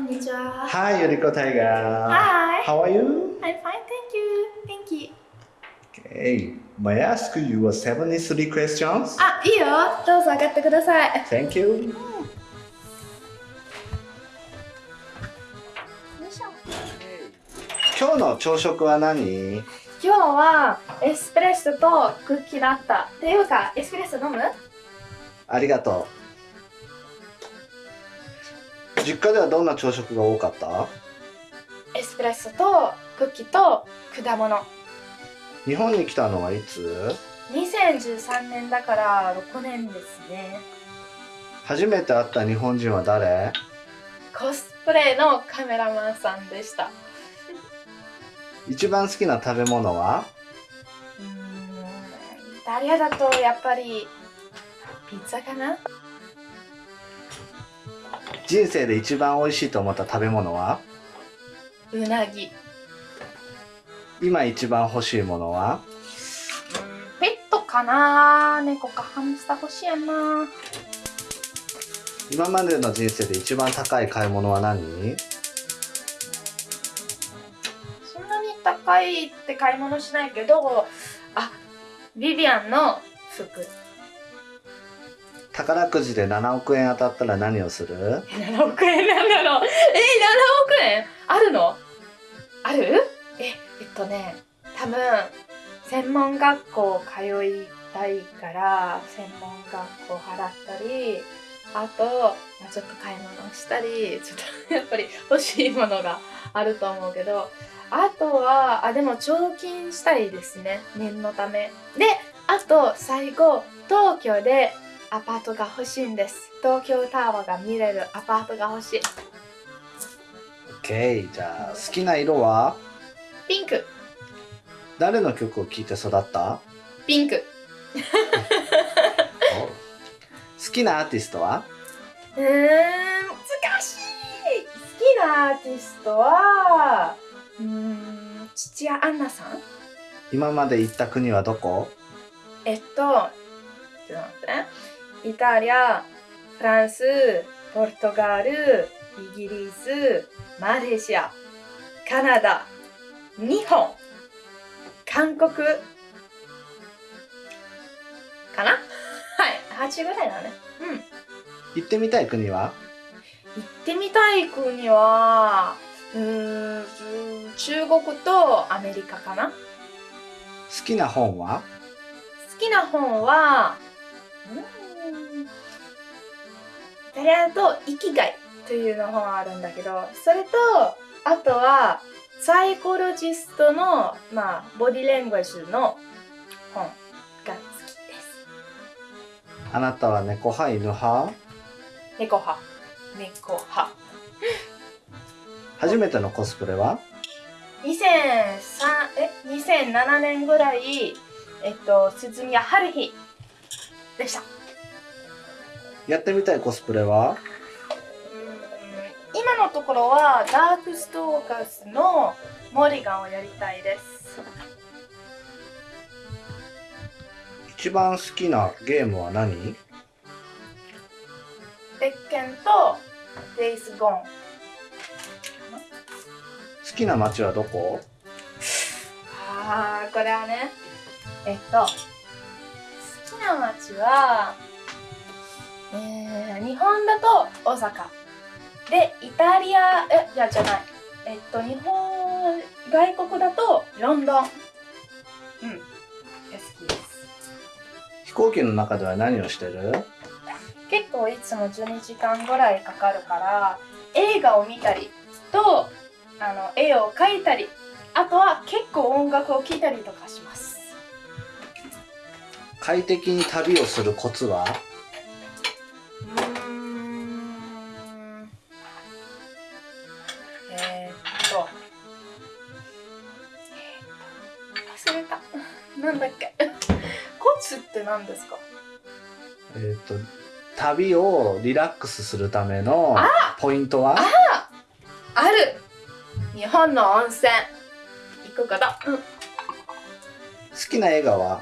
こんにちは。Hi, Yuriko Tiger. Hi. How are you? I'm fine, thank you. Thank you. Okay. May I ask you a 73 questions? あ、いいよ。どうぞ上がってください。Thank you. 今日の朝食は何今日はエスプレッソとクッキーだった。っていうか、エスプレッソ飲むありがとう。実家ではどんな朝食が多かった？エスプレッソとクッキーと果物。日本に来たのはいつ？2013年だから6年ですね。初めて会った日本人は誰？コスプレのカメラマンさんでした。一番好きな食べ物は？うーん、イタリアだとやっぱりピッツァかな？人生で一番美味しいと思った食べ物は？うなぎ。今一番欲しいものは？ペットかな？猫かハムスター欲しいやな。今までの人生で一番高い買い物は何？そんなに高いって買い物しないけどあビビアンの服宝くじで7億円当たったら何をする？7億円なんだろう。え7億円？あるの？ある？ええっとね多分専門学校通いたいから専門学校払ったりあと、まあ、ちょっと買い物したりちょっと やっぱり欲しいものがあると思うけどあとはあでも貯金したいですね。念のため。であと最後東京でアパートが欲しいんです。東京タワーが見れるアパートが欲しい ?OK じゃあ好きな色は？ピンク。誰の曲を聴いて育った？ピンク。好きなアーティストは？うーん難しい。好きなアーティストはうーん土屋アンナさん？今まで行った国はどこ？えっとちょっと待ってイタリアフランスポルトガルイギリスマレーシアカナダ日本韓国かな？はい。8ぐらいだね。うん。行ってみたい国は？行ってみたい国はうーん中国とアメリカかな。好好きな本は？きな本はうーん？イタリアだと「生きがい」というの本あるんだけどそれとあとはサイコロジストの、まあ、ボディレングエージの本が好きです。あなたは猫派犬派？猫派。猫派。初めてのコスプレは？2003え2007年ぐらいえっと鈴宮春日でしたやってみたいコスプレは？今のところはダークストーカーズのモリガンをやりたいです。一番好きなゲームは何？鉄拳とデイスゴーン。好きな街はどこ？あーこれはねえっと好きな街はえー、日本だと大阪。でイタリアえじゃじゃない。えっと日本外国だとロンドン。うん。が好きです。飛行機の中では何をしてる？結構いつも12時間ぐらいかかるから映画を見たりとあの絵を描いたりあとは結構音楽を聴いたりとかします。快適に旅をするコツは？なんだっけ？コツって何ですか？えっ、と旅をリラックスするためのポイントは？あ！る！日本の温泉。行くこと、うん、好きな映画は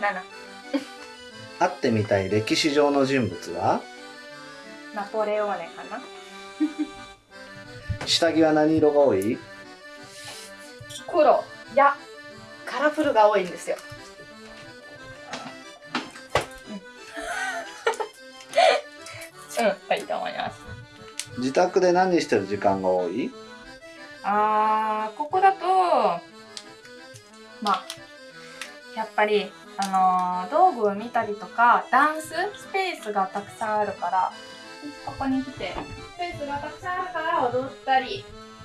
？7 会ってみたい歴史上の人物は？うナポレオーネかな？下着は何色が多い？黒。いやカラフルが多いんですよ。うん、うん、はいと思います？自宅で何してる時間が多い？あーここだとまあやっぱりあのー道具を見たりとかダンススペースがたくさんあるからここに来てスペースがたくさんあるから踊ったり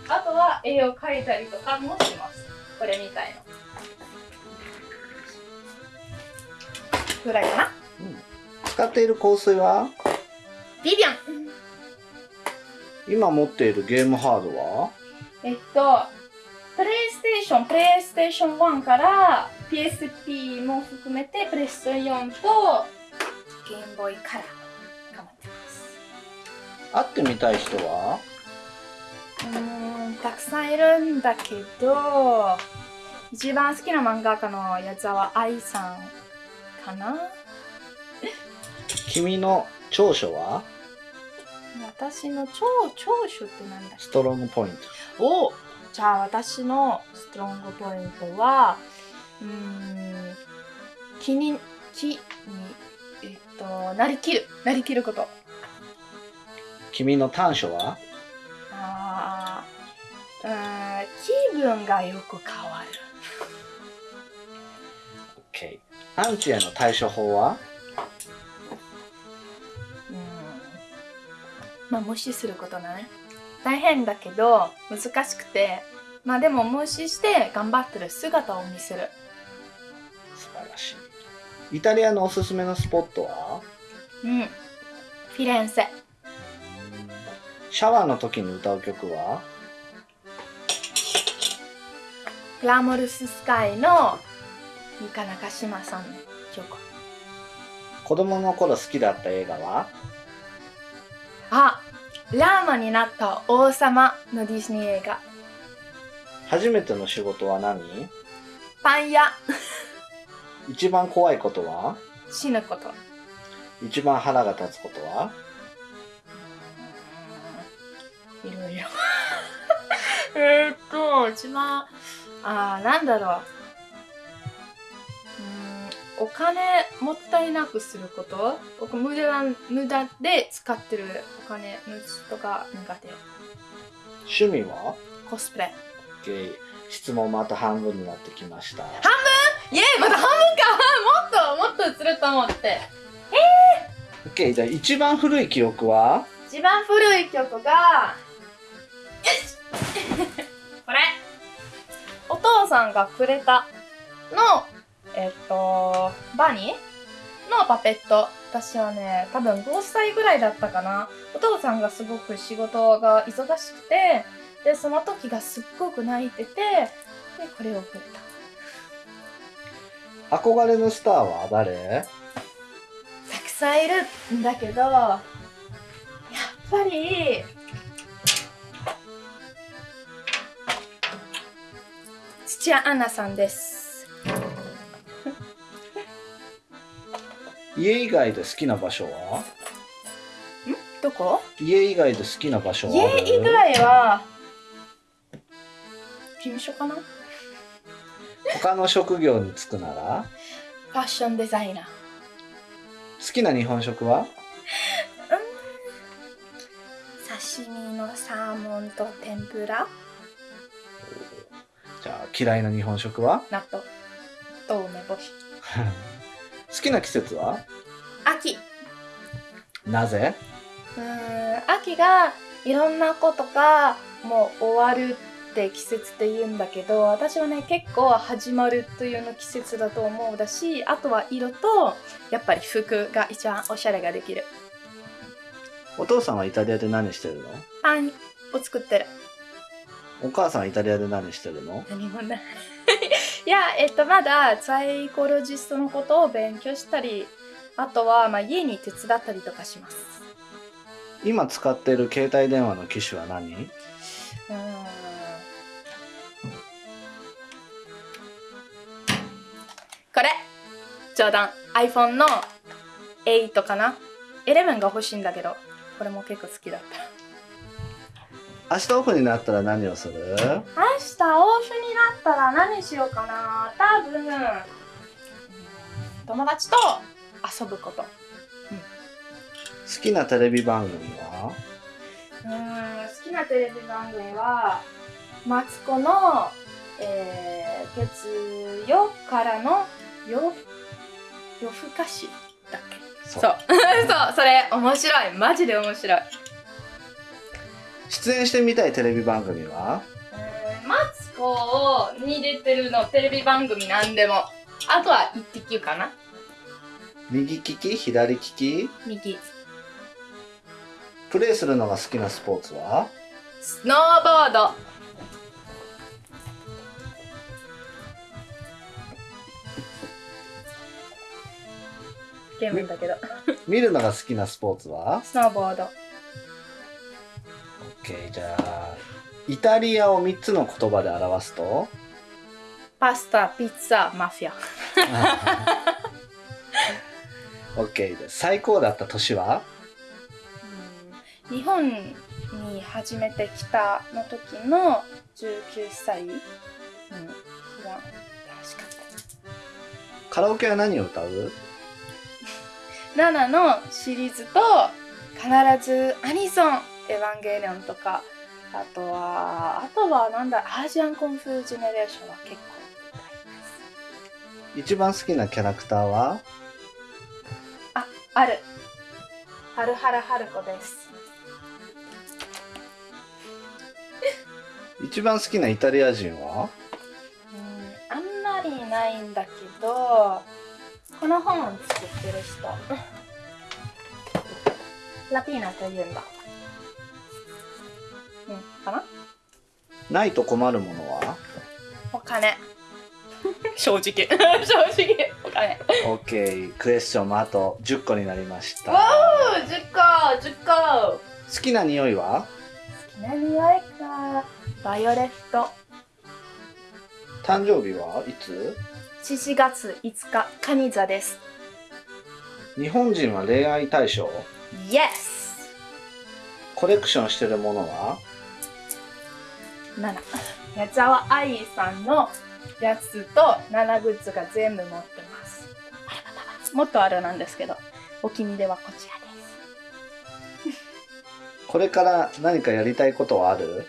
あとは絵を描いたりとかもします。これみたいのぐらいかな。使っている香水は？ビビアン。今持っているゲームハードは？えっとプレイステーションプレイステーション1から PSP も含めてプレステ4とゲームボーイカラーが持ってます。会ってみたい人は？うーんたくさんいるんだけど一番好きな漫画家のやつは愛さんかな？君の長所は？私の超長所って何だストロングポイント。おじゃあ私のストロングポイントはうーん気に気にえっとなりきる。なりきること。君の短所は？あーうーん気分がよく変わる。OK アンチへの対処法は？うん。まあ無視することだね。大変だけど難しくて。まあでも無視して頑張ってる姿を見せる。素晴らしい。イタリアのおすすめのスポットは？うん。フィレンツェシャワーの時に歌う曲は？グラモルススカイの三日中島さんの曲。子供の頃好きだった映画は？あラーマになった王様のディズニー映画。初めての仕事は何？パン屋。一番怖いことは？死ぬこと。一番腹が立つことは？いろいろ。えーっと一番あーなんだろうお金もったいなくすること？僕無駄無駄で使ってるお金のとか苦手。趣味は？コスプレ。OK 質問もあと半分になってきました。イエーイ！まだ半分か！もっともっと映ると思って。OK じゃあ一番古い記憶は？一番古い曲がよし これ。お父さんがくれたのえっとバニー？のパペット。私はね多分5歳ぐらいだったかな。お父さんがすごく仕事が忙しくてでその時がすっごく泣いててでこれをくれた。憧れのスターは誰？たくさんいるんだけどやっぱり土屋アンナさんです家以外で好きな場所は？どこ？家以外で好きな場所は家以外は？事務所かな？フ他の職業に就くなら？ァッションデザイナー。好きな日本食は？刺身のサーモンと天ぷら。じゃあ嫌いな日本食は？納豆。と梅干し 好きな季節は？秋。なぜ？うーん秋がいろんなことがもう終わるって季節って言うんだけど私はね結構始まるというの季節だと思うだしあとは色とやっぱり服が一番おしゃれができる。お父さんはイタリアで何してるの？パンを作ってる。お母さんはイタリアで何してるの？何もないいやえっとまだサイコロジストのことを勉強したりあとはまあ家に手伝ったりとかします。今使ってる携帯電話の機種は何？うーん。これ。冗談。iPhone の8かな？11が欲しいんだけど。これも結構好きだった明日オフになったら何をする？明日オフになったら何しようかな？多分。友達と遊ぶこと。好きなテレビ番組は？うーん好きなテレビ番組はマツコの、えー、月曜からの夜夜更かしだっけ？そそう。そう それ面白い。マジで面白い出演してみたいテレビ番組は？マツコに出てるのテレビ番組なんでも。あとは「イッテ Q!」かな。右利き？左利き？右プレイするのが好きなスポーツは？スノーボード。ゲームだけど。見るのが好きなスポーツは？スノーボード OK じゃあイタリアを3つの言葉で表すと？パスタピッツァマフィア OK です最高だった年は？うん。日本に初めて来たの時の19歳。うん。楽しかった。カラオケは何を歌う？7のシリーズと必ずアニソン「エヴァンゲリオン」とかあとはあとはなんだアジアンコンフュージェネレーションは結構歌います。一番好きなキャラクターは？ある。はるはるはるこです。一番好きなイタリア人は？うんあんまりいないんだけどこの本を作ってる人。ラピーナというんだ。うんかな？ないと困るものは？お金。正直。正直。お金。OK クエスチョンもあと10個になりました。わお10個10個。好きな匂いは？好きな匂いか。バイオレット。誕生日は？いつ？7月5日。カニ座です。日本人は恋愛対象？Yes コレクションしてるものは？7矢沢愛さんのやつと7グッズが全部持ってます。もっとあるなんですけどお気に入りはこちらです。これから何かやりたいことはある？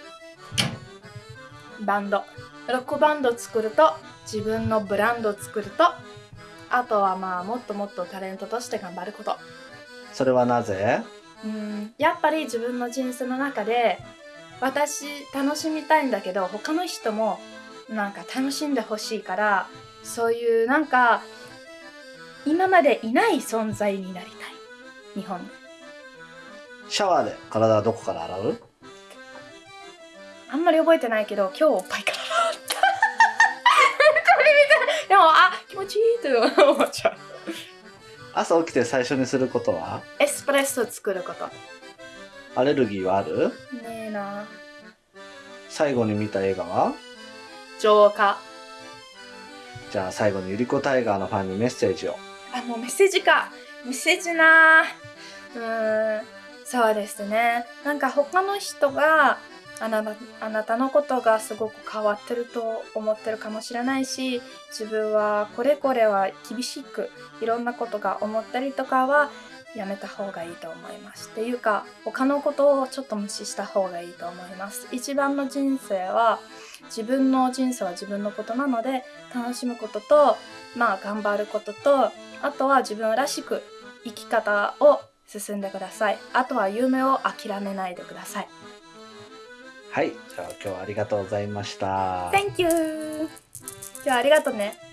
バンド。ロックバンド作ると自分のブランド作るとあとはまあもっともっとタレントとして頑張ること。それはなぜ？うんやっぱり自分の人生の中で私楽しみたいんだけど他の人もなんか楽しんでほしいからそういうなんか今までいない存在になりたい。日本。でシャワーで体はどこから洗う？あんまり覚えてないけど今日おっぱいから洗った。これ見てでもあ気持ちいいって思っちゃう。朝起きて最初にすることは？エスプレッソ作ることアレルギーはある？ねえな。最後に見た映画は？浄化。じゃあ最後にゆりこタイガーのファンにメッセージを。あもうメッセージか。メッセージな。うーん。そうですね。なんか他の人があなたあなたのことがすごく変わってると思ってるかもしれないし自分はこれこれは厳しくいろんなことが思ったりとかはやめた方がいいと思います。っていうか他のことをちょっと無視した方がいいと思います。一番の人生は自分の人生は自分のことなので楽しむこととまあ頑張ることとあとは自分らしく生き方を進んでください。あとは夢を諦めないでください。はい。じゃあ今日はありがとうございました。Thank you! じゃあありがとうね